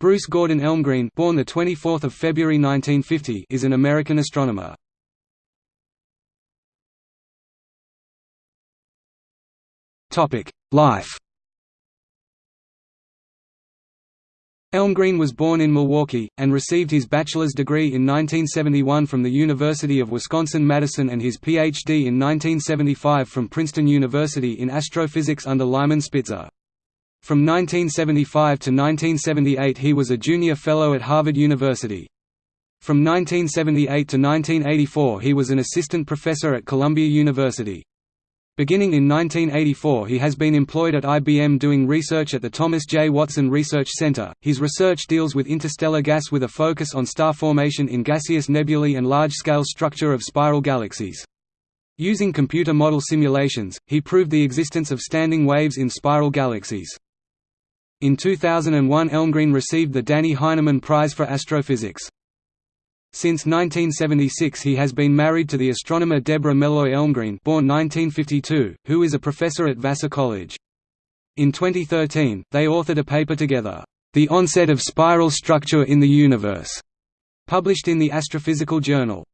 Bruce Gordon Elmegreen born the 24th of February 1950 is an American astronomer. Topic: Life. Elmegreen was born in Milwaukee, and received his bachelor's degree in 1971 from the University of Wisconsin-Madison and his Ph.D. in 1975 from Princeton University in astrophysics under Lyman Spitzer. From 1975 to 1978 he was a junior fellow at Harvard University. From 1978 to 1984 he was an assistant professor at Columbia University. Beginning in 1984 he has been employed at IBM doing research at the Thomas J. Watson Research Center. His research deals with interstellar gas with a focus on star formation in gaseous nebulae and large-scale structure of spiral galaxies. Using computer model simulations, he proved the existence of standing waves in spiral galaxies. In 2001 Elmegreen received the Dannie Heineman Prize for Astrophysics. Since 1976 he has been married to the astronomer Debra Meloy Elmegreen born 1952, who is a professor at Vassar College. In 2013, they authored a paper together, "'The Onset of Spiral Structure in the Universe' published in the Astrophysical Journal.